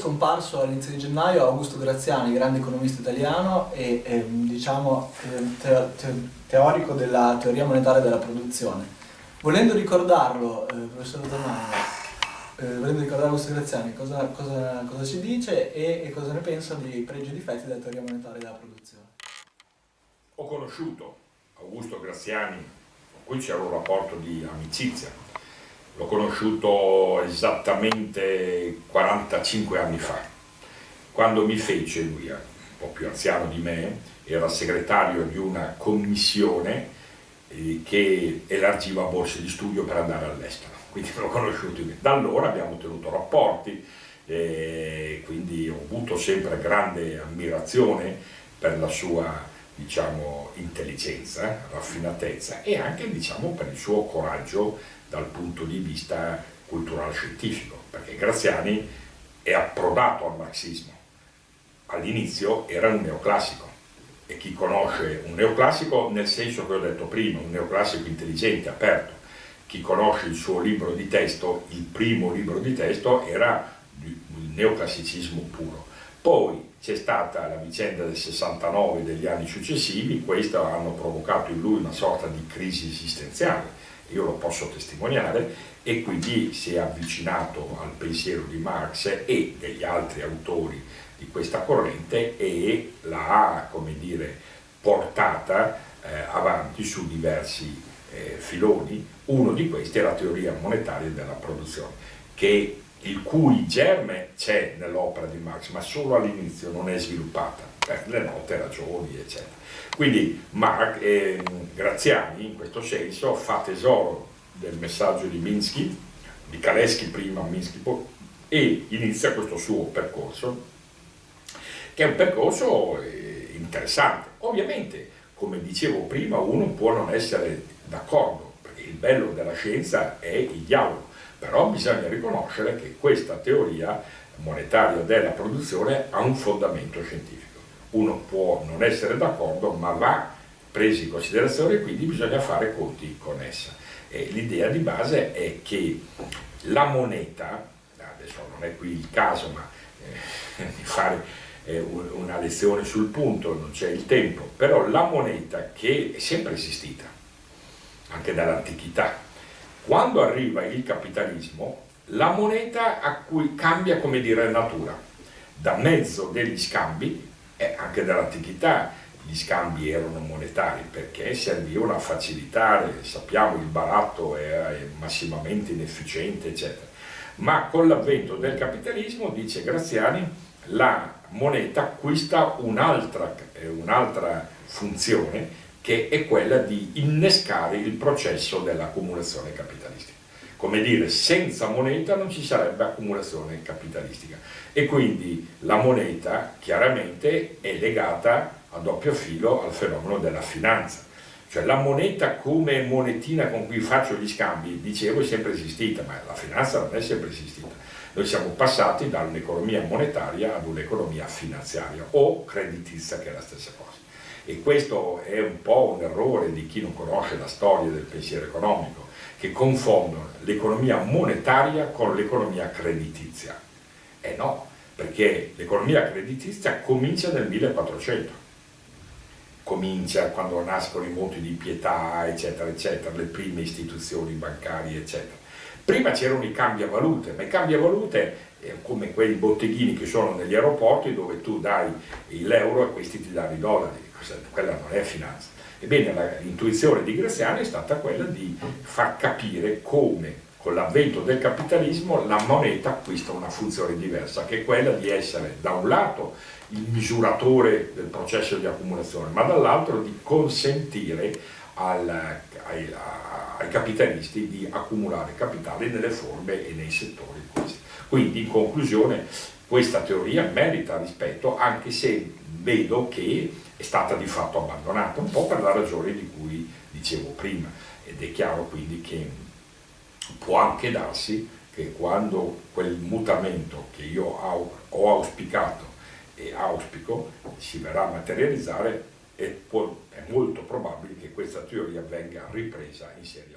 scomparso all'inizio di gennaio Augusto Graziani, grande economista italiano e eh, diciamo, te te teorico della teoria monetaria della produzione. Volendo ricordarlo, eh, professor Romano, eh, volendo ricordare Augusto Graziani, cosa, cosa, cosa ci dice e, e, cosa ne pensa dei pregi e difetti della teoria monetaria della produzione? Ho conosciuto Augusto Graziani, con cui c'era un rapporto di amicizia, l'ho conosciuto esattamente 45 anni fa, quando mi fece, lui un po' più anziano di me, era segretario di una commissione eh, che elargiva borse di studio per andare all'estero, quindi l'ho conosciuto. Da allora abbiamo tenuto rapporti, eh, quindi ho avuto sempre grande ammirazione per la sua diciamo, intelligenza, raffinatezza e anche diciamo, per il suo coraggio dal punto di vista culturale scientifico, perché Graziani è approdato al marxismo. All'inizio era un neoclassico e chi conosce un neoclassico nel senso che ho detto prima, un neoclassico intelligente, aperto, chi conosce il suo libro di testo, il primo libro di testo era il neoclassicismo puro. Poi c'è stata la vicenda del 69 e degli anni successivi, questi hanno provocato in lui una sorta di crisi esistenziale, io lo posso testimoniare, e quindi si è avvicinato al pensiero di Marx e degli altri autori di questa corrente e l'ha, come dire, portata eh, avanti su diversi eh, filoni. Uno di questi è la teoria monetaria della produzione, che, il cui germe c'è nell'opera di Marx, ma solo all'inizio non è sviluppata, per le note ragioni, eccetera. Quindi Marx, eh, Graziani in questo senso fa tesoro del messaggio di Minsky, di Kalesky prima, Minsky poi, e inizia questo suo percorso, che è un percorso eh, interessante. Ovviamente, come dicevo prima, uno può non essere d'accordo, perché il bello della scienza è il dialogo, però bisogna riconoscere che questa teoria monetaria della produzione ha un fondamento scientifico uno può non essere d'accordo ma va preso in considerazione e quindi bisogna fare conti con essa. L'idea di base è che la moneta, adesso non è qui il caso ma eh, di fare eh, una lezione sul punto, non c'è il tempo, però la moneta che è sempre esistita, anche dall'antichità, quando arriva il capitalismo, la moneta a cui cambia come dire natura, da mezzo degli scambi eh, anche dall'antichità gli scambi erano monetari perché servivano a facilitare, sappiamo il baratto è massimamente inefficiente eccetera, ma con l'avvento del capitalismo, dice Graziani, la moneta acquista un'altra un funzione che è quella di innescare il processo dell'accumulazione capitalistica come dire, senza moneta non ci sarebbe accumulazione capitalistica e quindi la moneta chiaramente è legata a doppio filo al fenomeno della finanza. Cioè la moneta come monetina con cui faccio gli scambi, dicevo, è sempre esistita, ma la finanza non è sempre esistita. Noi siamo passati da un'economia monetaria ad un'economia finanziaria o creditizia che è la stessa cosa. E questo è un po' un errore di chi non conosce la storia del pensiero economico che confondono l'economia monetaria con l'economia creditizia. E no, perché l'economia creditizia comincia nel 1400, comincia quando nascono i monti di pietà, eccetera, eccetera, le prime istituzioni bancarie, eccetera. Prima c'erano i cambiavalute, ma i cambiavalute eh, come quei botteghini che sono negli aeroporti dove tu dai l'euro e questi ti danno i dollari, quella non è finanza. Ebbene, l'intuizione di Graziani è stata quella di far capire come con l'avvento del capitalismo la moneta acquista una funzione diversa, che è quella di essere da un lato il misuratore del processo di accumulazione, ma dall'altro di consentire al, ai, ai, capitalisti di accumulare capitale nelle forme e nei settori questi. Quindi in conclusione questa teoria merita rispetto anche se vedo che è stata di fatto abbandonata, un po' per la ragione di cui dicevo prima. Ed è chiaro quindi che può anche darsi che quando quel mutamento che io ho auspicato e auspico si verrà a materializzare è, molto probabile che questa teoria venga ripresa in serie